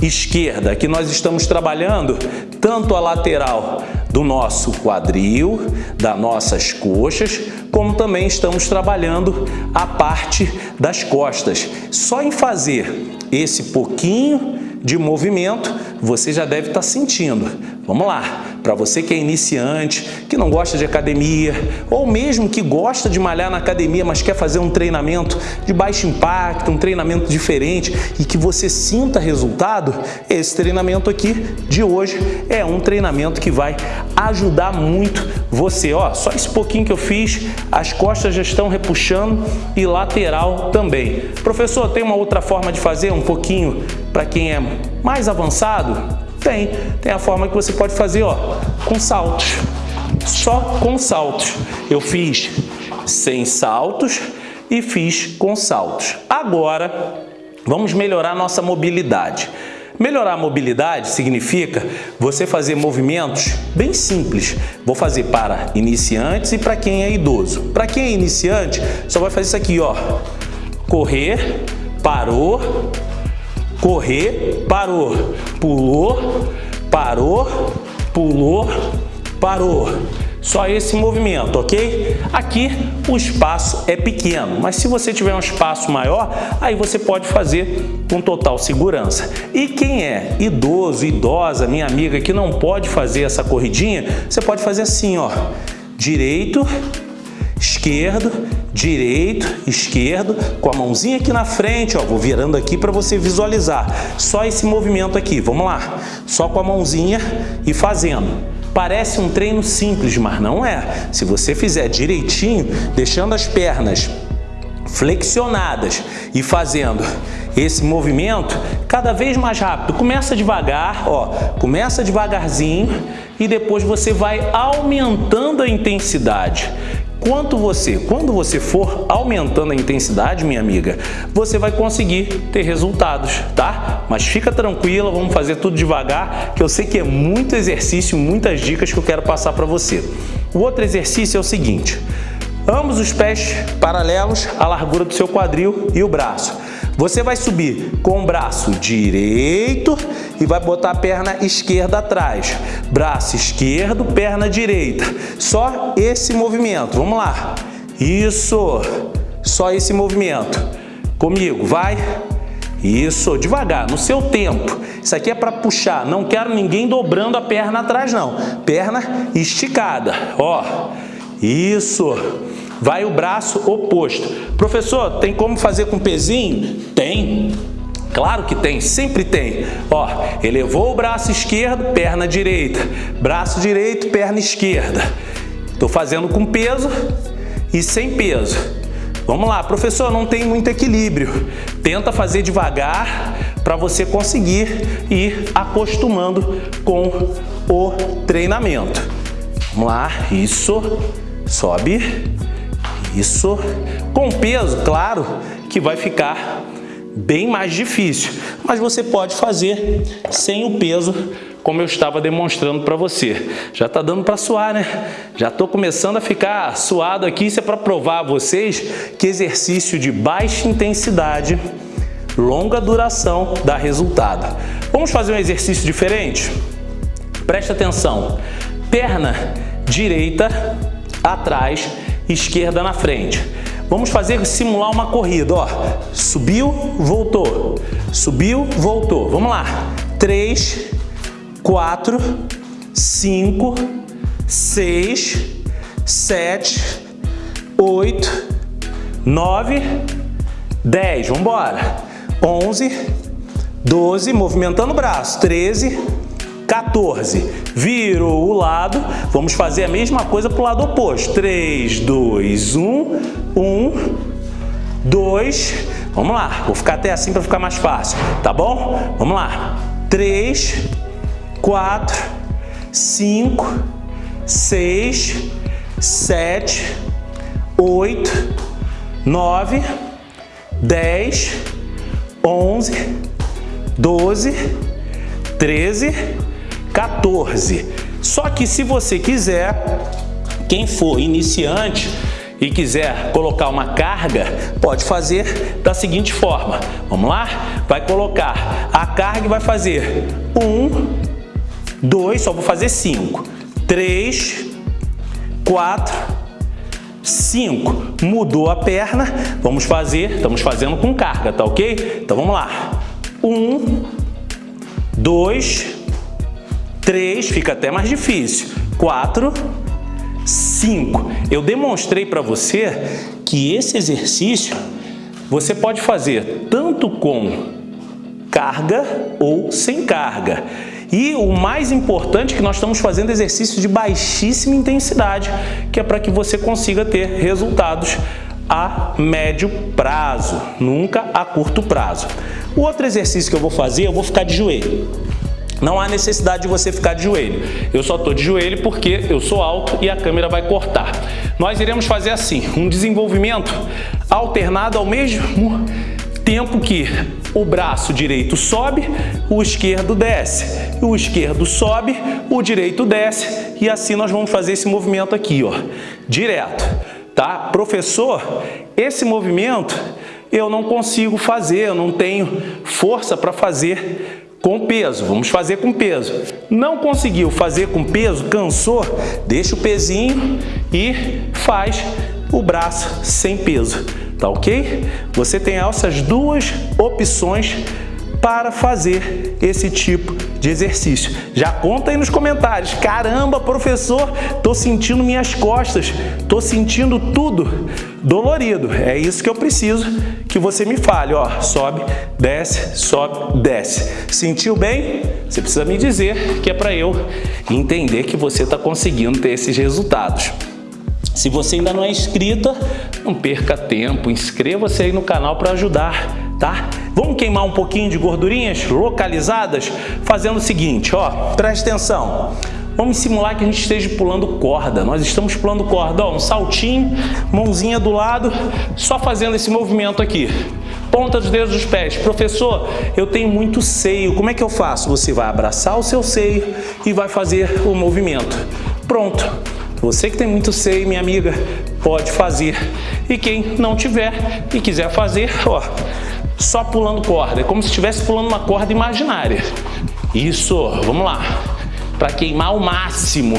esquerda. Aqui nós estamos trabalhando tanto a lateral do nosso quadril, das nossas coxas, como também estamos trabalhando a parte das costas. Só em fazer esse pouquinho de movimento, você já deve estar sentindo. Vamos lá, para você que é iniciante, que não gosta de academia, ou mesmo que gosta de malhar na academia, mas quer fazer um treinamento de baixo impacto, um treinamento diferente e que você sinta resultado, esse treinamento aqui de hoje é um treinamento que vai ajudar muito você. Ó, só esse pouquinho que eu fiz, as costas já estão repuxando e lateral também. Professor, tem uma outra forma de fazer um pouquinho para quem é mais avançado? Tem. Tem a forma que você pode fazer, ó, com saltos. Só com saltos. Eu fiz sem saltos e fiz com saltos. Agora, vamos melhorar nossa mobilidade. Melhorar a mobilidade significa você fazer movimentos bem simples. Vou fazer para iniciantes e para quem é idoso. Para quem é iniciante, só vai fazer isso aqui, ó. Correr, parou, correr, parou, pulou, parou, pulou, parou. Só esse movimento, ok? Aqui o espaço é pequeno, mas se você tiver um espaço maior, aí você pode fazer com total segurança. E quem é idoso, idosa, minha amiga, que não pode fazer essa corridinha, você pode fazer assim, ó. Direito, esquerdo, direito, esquerdo, com a mãozinha aqui na frente, ó, vou virando aqui para você visualizar. Só esse movimento aqui, vamos lá. Só com a mãozinha e fazendo. Parece um treino simples, mas não é. Se você fizer direitinho, deixando as pernas flexionadas e fazendo esse movimento cada vez mais rápido. Começa devagar, ó, começa devagarzinho e depois você vai aumentando a intensidade. Quanto você, quando você for aumentando a intensidade, minha amiga, você vai conseguir ter resultados, tá? Mas fica tranquila, vamos fazer tudo devagar, que eu sei que é muito exercício, muitas dicas que eu quero passar para você. O outro exercício é o seguinte, ambos os pés paralelos à largura do seu quadril e o braço. Você vai subir com o braço direito e vai botar a perna esquerda atrás. Braço esquerdo, perna direita. Só esse movimento. Vamos lá. Isso. Só esse movimento. Comigo, vai. Isso, devagar, no seu tempo. Isso aqui é para puxar. Não quero ninguém dobrando a perna atrás, não. Perna esticada. Ó, isso vai o braço oposto. Professor, tem como fazer com pezinho? Tem. Claro que tem, sempre tem. Ó, elevou o braço esquerdo, perna direita. Braço direito, perna esquerda. Estou fazendo com peso e sem peso. Vamos lá, professor, não tem muito equilíbrio. Tenta fazer devagar para você conseguir ir acostumando com o treinamento. Vamos lá, isso, sobe, isso com peso, claro, que vai ficar bem mais difícil, mas você pode fazer sem o peso como eu estava demonstrando para você. Já está dando para suar, né? Já estou começando a ficar suado aqui, isso é para provar a vocês que exercício de baixa intensidade, longa duração dá resultado. Vamos fazer um exercício diferente? Presta atenção, perna direita atrás esquerda na frente. Vamos fazer simular uma corrida, ó. Subiu, voltou. Subiu, voltou. Vamos lá. 3, 4, 5, 6, 7, 8, 9, 10. Vamos embora. 11, 12, movimentando o braço, 13, 14. Virou o lado, vamos fazer a mesma coisa para o lado oposto. 3, 2, 1, 1, 2, vamos lá. Vou ficar até assim para ficar mais fácil, tá bom? Vamos lá. 3, 4, 5, 6, 7, 8, 9, 10, 11, 12, 13, 14. Só que se você quiser, quem for iniciante e quiser colocar uma carga, pode fazer da seguinte forma. Vamos lá? Vai colocar a carga e vai fazer 1, 2, só vou fazer 5, 3, 4, 5. Mudou a perna, vamos fazer, estamos fazendo com carga, tá ok? Então vamos lá. 1, 2, 3 fica até mais difícil. 4, 5. Eu demonstrei para você que esse exercício você pode fazer tanto com carga ou sem carga. E o mais importante é que nós estamos fazendo exercícios de baixíssima intensidade, que é para que você consiga ter resultados a médio prazo, nunca a curto prazo. O outro exercício que eu vou fazer, eu vou ficar de joelho. Não há necessidade de você ficar de joelho. Eu só estou de joelho porque eu sou alto e a câmera vai cortar. Nós iremos fazer assim, um desenvolvimento alternado ao mesmo tempo que o braço direito sobe, o esquerdo desce. O esquerdo sobe, o direito desce e assim nós vamos fazer esse movimento aqui, ó, direto, tá? Professor, esse movimento eu não consigo fazer, eu não tenho força para fazer com peso, vamos fazer com peso. Não conseguiu fazer com peso, cansou, deixa o pezinho e faz o braço sem peso, tá ok? Você tem essas duas opções para fazer esse tipo de exercício. Já conta aí nos comentários. Caramba, professor, tô sentindo minhas costas, tô sentindo tudo dolorido. É isso que eu preciso que você me fale, ó, sobe, desce, sobe, desce. Sentiu bem? Você precisa me dizer que é para eu entender que você está conseguindo ter esses resultados. Se você ainda não é inscrita, não perca tempo, inscreva-se aí no canal para ajudar, tá? Vamos queimar um pouquinho de gordurinhas localizadas fazendo o seguinte, ó, preste atenção. Vamos simular que a gente esteja pulando corda. Nós estamos pulando corda, ó, um saltinho, mãozinha do lado, só fazendo esse movimento aqui. Ponta dos dedos dos pés. Professor, eu tenho muito seio, como é que eu faço? Você vai abraçar o seu seio e vai fazer o movimento. Pronto. Você que tem muito seio, minha amiga, pode fazer. E quem não tiver e quiser fazer, ó, só pulando corda. É como se estivesse pulando uma corda imaginária. Isso, vamos lá. Para queimar o máximo.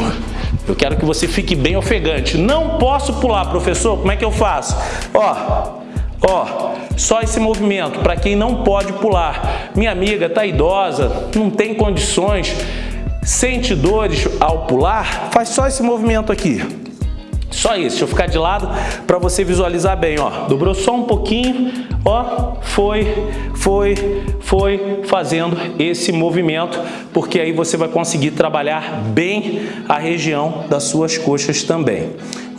Eu quero que você fique bem ofegante. Não posso pular, professor. Como é que eu faço? Ó, ó, só esse movimento. Para quem não pode pular. Minha amiga está idosa, não tem condições sente dores ao pular, faz só esse movimento aqui. Só isso, deixa eu ficar de lado para você visualizar bem, ó. Dobrou só um pouquinho, ó, foi, foi, foi fazendo esse movimento, porque aí você vai conseguir trabalhar bem a região das suas coxas também.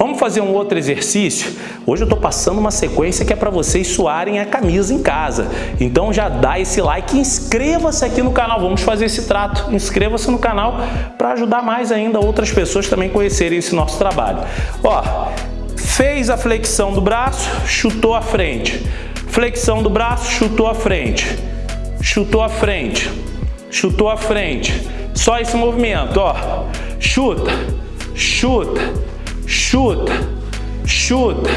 Vamos fazer um outro exercício? Hoje eu estou passando uma sequência que é para vocês suarem a camisa em casa. Então já dá esse like e inscreva-se aqui no canal. Vamos fazer esse trato. Inscreva-se no canal para ajudar mais ainda outras pessoas também conhecerem esse nosso trabalho. Ó, fez a flexão do braço, chutou a frente. Flexão do braço, chutou a frente. Chutou a frente. Chutou a frente. Só esse movimento, ó. Chuta, chuta, chuta, chuta.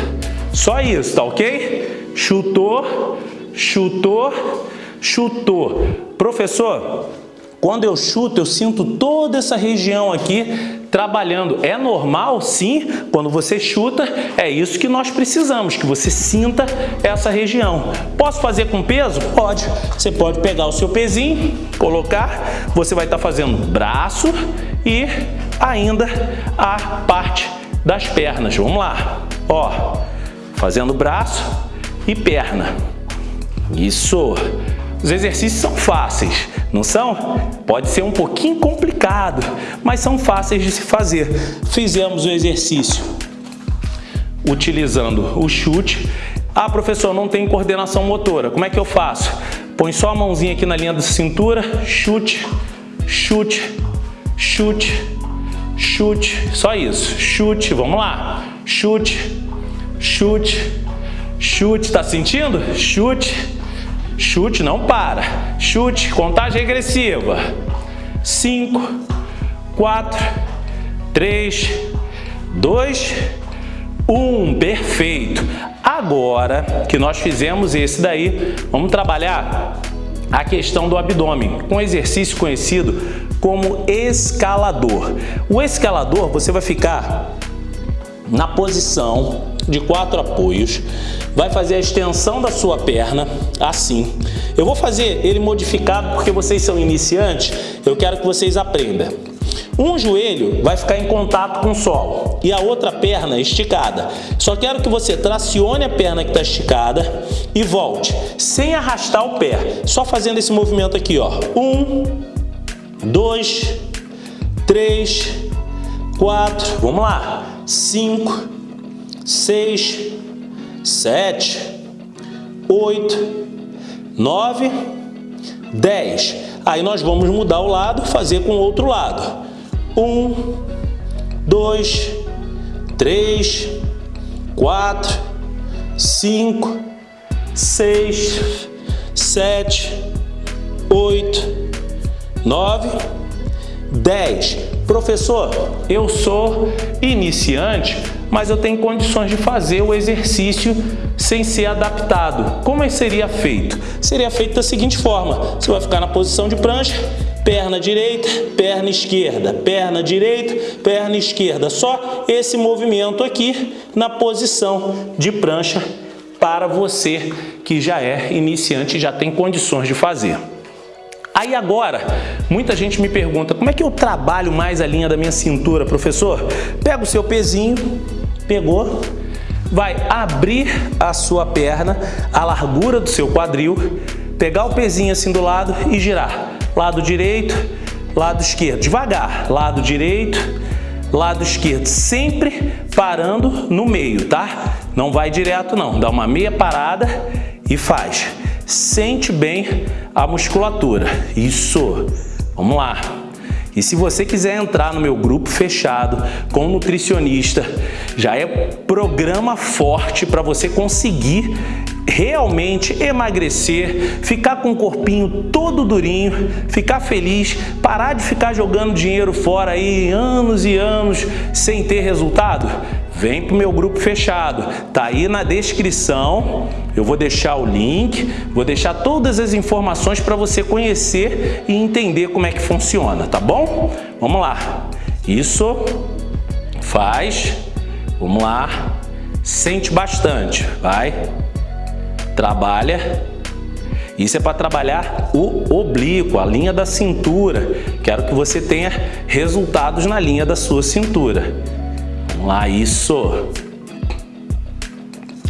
Só isso, tá ok? Chutou, chutou, chutou. Professor, quando eu chuto, eu sinto toda essa região aqui trabalhando. É normal, sim, quando você chuta, é isso que nós precisamos, que você sinta essa região. Posso fazer com peso? Pode. Você pode pegar o seu pezinho, colocar, você vai estar fazendo braço e ainda a parte das pernas. Vamos lá. Ó, fazendo braço e perna. Isso. Os exercícios são fáceis, não são? Pode ser um pouquinho complicado, mas são fáceis de se fazer. Fizemos o exercício utilizando o chute. Ah, professor, não tem coordenação motora. Como é que eu faço? Põe só a mãozinha aqui na linha da cintura, chute, chute, chute, chute, só isso. Chute, vamos lá. Chute, chute, chute, tá sentindo? Chute, chute, não para. Chute, contagem regressiva. 5, 4, 3, 2, 1. Perfeito. Agora que nós fizemos esse daí, vamos trabalhar a questão do abdômen, com um exercício conhecido como escalador. O escalador, você vai ficar na posição de quatro apoios, vai fazer a extensão da sua perna, assim. Eu vou fazer ele modificado porque vocês são iniciantes, eu quero que vocês aprendam. Um joelho vai ficar em contato com o solo e a outra perna esticada. Só quero que você tracione a perna que está esticada e volte, sem arrastar o pé, só fazendo esse movimento aqui, ó. Um, dois, três, quatro, vamos lá, cinco, seis, sete, oito, nove, dez. Aí nós vamos mudar o lado, fazer com o outro lado. Um, dois, três, quatro, cinco, seis, sete, oito, nove, dez. Professor, eu sou iniciante, mas eu tenho condições de fazer o exercício sem ser adaptado. Como é seria feito? Seria feito da seguinte forma, você vai ficar na posição de prancha, perna direita, perna esquerda, perna direita, perna esquerda. Só esse movimento aqui na posição de prancha para você que já é iniciante e já tem condições de fazer. Aí agora, muita gente me pergunta, como é que eu trabalho mais a linha da minha cintura, professor? Pega o seu pezinho, pegou, vai abrir a sua perna, a largura do seu quadril, pegar o pezinho assim do lado e girar lado direito, lado esquerdo. Devagar, lado direito, lado esquerdo. Sempre parando no meio, tá? Não vai direto não, dá uma meia parada e faz. Sente bem a musculatura. Isso. Vamos lá. E se você quiser entrar no meu grupo fechado com nutricionista, já é programa forte para você conseguir realmente emagrecer, ficar com o corpinho todo durinho, ficar feliz, parar de ficar jogando dinheiro fora aí anos e anos sem ter resultado? Vem para o meu grupo fechado, tá aí na descrição, eu vou deixar o link, vou deixar todas as informações para você conhecer e entender como é que funciona, tá bom? Vamos lá, isso faz, vamos lá, sente bastante, vai, trabalha. Isso é para trabalhar o oblíquo, a linha da cintura. Quero que você tenha resultados na linha da sua cintura. Vamos lá, isso.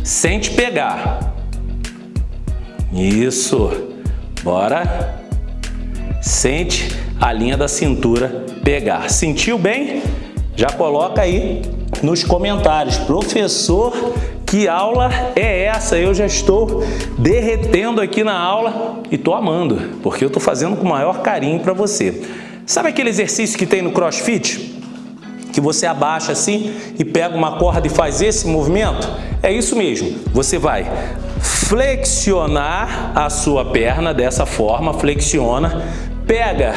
Sente pegar. Isso. Bora. Sente a linha da cintura pegar. Sentiu bem? Já coloca aí nos comentários. Professor, que aula é essa? Eu já estou derretendo aqui na aula e estou amando, porque eu estou fazendo com o maior carinho para você. Sabe aquele exercício que tem no crossfit? Que você abaixa assim e pega uma corda e faz esse movimento? É isso mesmo. Você vai flexionar a sua perna dessa forma, flexiona, pega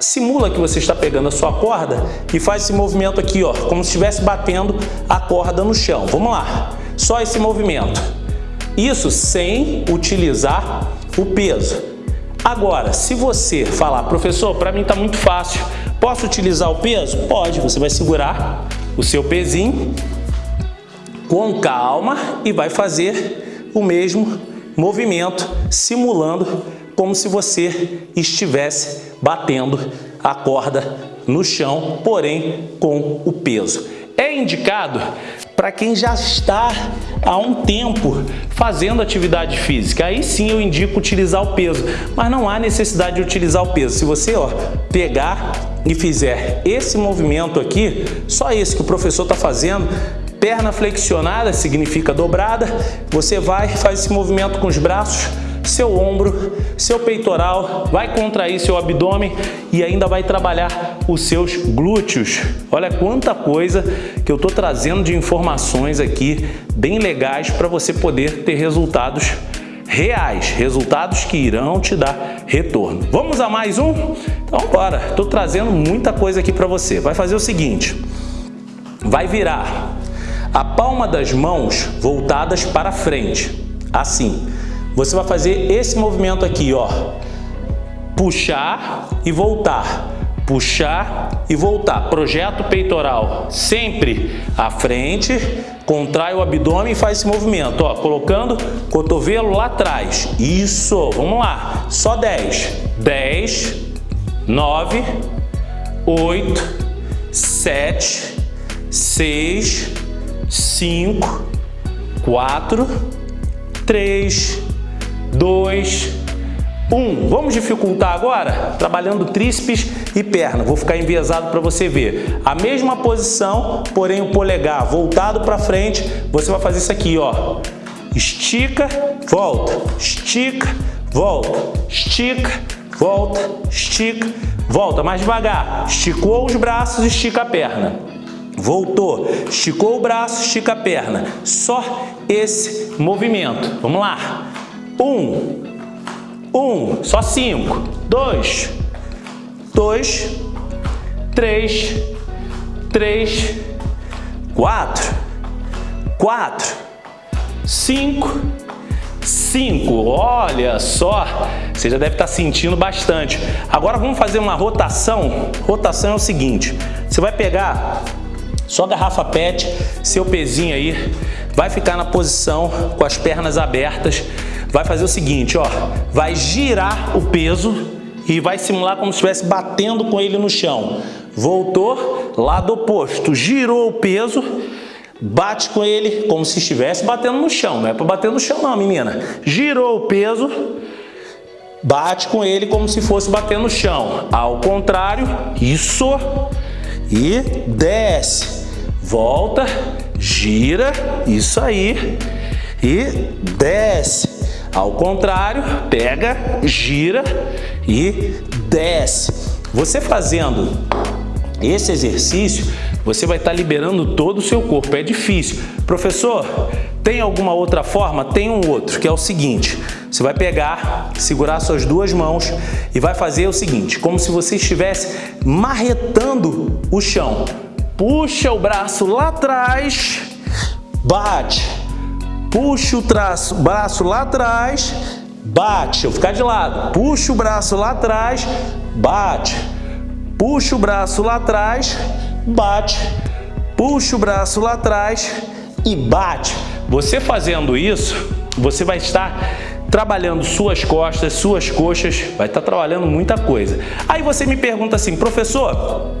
simula que você está pegando a sua corda e faz esse movimento aqui, ó, como se estivesse batendo a corda no chão. Vamos lá. Só esse movimento. Isso sem utilizar o peso. Agora, se você falar, professor, para mim está muito fácil, posso utilizar o peso? Pode, você vai segurar o seu pezinho com calma e vai fazer o mesmo movimento, simulando como se você estivesse batendo a corda no chão, porém com o peso. É indicado para quem já está há um tempo fazendo atividade física. Aí sim eu indico utilizar o peso, mas não há necessidade de utilizar o peso. Se você ó, pegar e fizer esse movimento aqui, só esse que o professor está fazendo, perna flexionada significa dobrada, você vai faz esse movimento com os braços seu ombro, seu peitoral, vai contrair seu abdômen e ainda vai trabalhar os seus glúteos. Olha quanta coisa que eu estou trazendo de informações aqui bem legais para você poder ter resultados reais, resultados que irão te dar retorno. Vamos a mais um? Então bora, estou trazendo muita coisa aqui para você. Vai fazer o seguinte, vai virar a palma das mãos voltadas para frente, assim. Você vai fazer esse movimento aqui, ó. Puxar e voltar. Puxar e voltar. Projeta o peitoral sempre à frente. Contrai o abdômen e faz esse movimento, ó. Colocando cotovelo lá atrás. Isso, vamos lá. Só 10. 10, 9, 8, 7, 6, 5, 4, 3, 2, 1. Vamos dificultar agora? Trabalhando tríceps e perna. Vou ficar enviesado para você ver. A mesma posição, porém o polegar voltado para frente. Você vai fazer isso aqui, ó. Estica, volta, estica, volta, estica, volta, estica, volta. Mais devagar. Esticou os braços, estica a perna. Voltou, esticou o braço, estica a perna. Só esse movimento. Vamos lá. Um, um, só cinco. Dois, dois, três, três, quatro, quatro, cinco, cinco. Olha só, você já deve estar sentindo bastante. Agora vamos fazer uma rotação. Rotação é o seguinte, você vai pegar sua garrafa PET, seu pezinho aí, vai ficar na posição com as pernas abertas vai fazer o seguinte, ó, vai girar o peso e vai simular como se estivesse batendo com ele no chão. Voltou, lado oposto, girou o peso, bate com ele como se estivesse batendo no chão. Não é para bater no chão não, menina. Girou o peso, bate com ele como se fosse bater no chão. Ao contrário, isso, e desce. Volta, gira, isso aí, e desce. Ao contrário, pega, gira e desce. Você fazendo esse exercício, você vai estar liberando todo o seu corpo. É difícil. Professor, tem alguma outra forma? Tem um outro, que é o seguinte. Você vai pegar, segurar suas duas mãos e vai fazer o seguinte, como se você estivesse marretando o chão. Puxa o braço lá atrás, bate, puxa o traço, braço lá atrás, bate, eu ficar de lado, puxa o braço lá atrás, bate, puxa o braço lá atrás, bate, puxa o braço lá atrás e bate. Você fazendo isso, você vai estar trabalhando suas costas, suas coxas, vai estar trabalhando muita coisa. Aí você me pergunta assim, professor,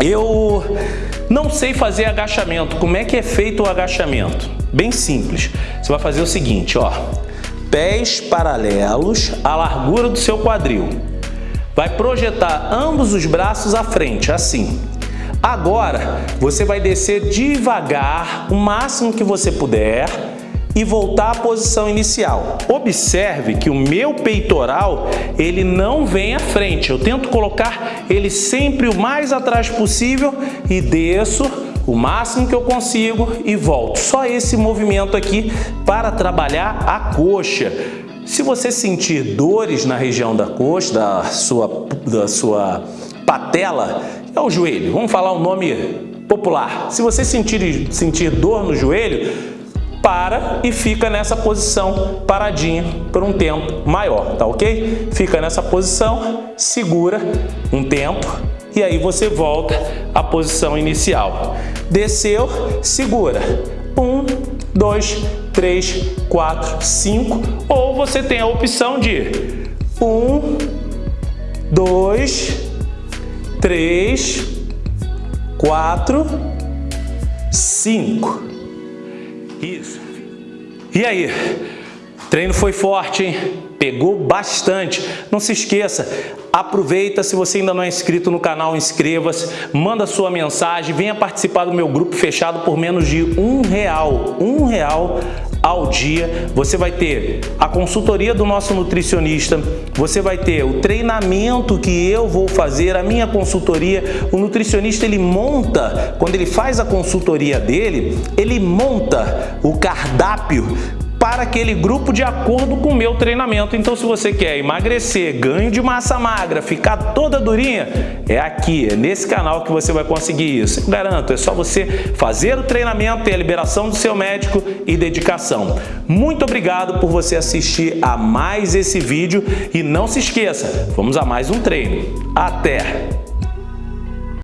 eu não sei fazer agachamento, como é que é feito o agachamento? Bem simples. Você vai fazer o seguinte, ó. Pés paralelos à largura do seu quadril. Vai projetar ambos os braços à frente, assim. Agora, você vai descer devagar, o máximo que você puder, e voltar à posição inicial. Observe que o meu peitoral, ele não vem à frente. Eu tento colocar ele sempre o mais atrás possível e desço o máximo que eu consigo e volto. Só esse movimento aqui para trabalhar a coxa. Se você sentir dores na região da coxa, da sua, da sua patela, é o joelho, vamos falar o nome popular. Se você sentir, sentir dor no joelho, para e fica nessa posição paradinha por um tempo maior, tá ok? Fica nessa posição, segura um tempo e aí você volta à posição inicial. Desceu, segura. Um, dois, três, quatro, cinco. Ou você tem a opção de um, dois, três, quatro, cinco. Isso. E aí? Treino foi forte, hein? Pegou bastante. Não se esqueça, aproveita, se você ainda não é inscrito no canal, inscreva-se, manda sua mensagem, venha participar do meu grupo fechado por menos de um real. Um real ao dia. Você vai ter a consultoria do nosso nutricionista, você vai ter o treinamento que eu vou fazer, a minha consultoria. O nutricionista ele monta, quando ele faz a consultoria dele, ele monta o cardápio para aquele grupo de acordo com o meu treinamento. Então, se você quer emagrecer, ganho de massa magra, ficar toda durinha, é aqui, é nesse canal que você vai conseguir isso. Eu garanto, é só você fazer o treinamento, ter a liberação do seu médico e dedicação. Muito obrigado por você assistir a mais esse vídeo e não se esqueça, vamos a mais um treino. Até!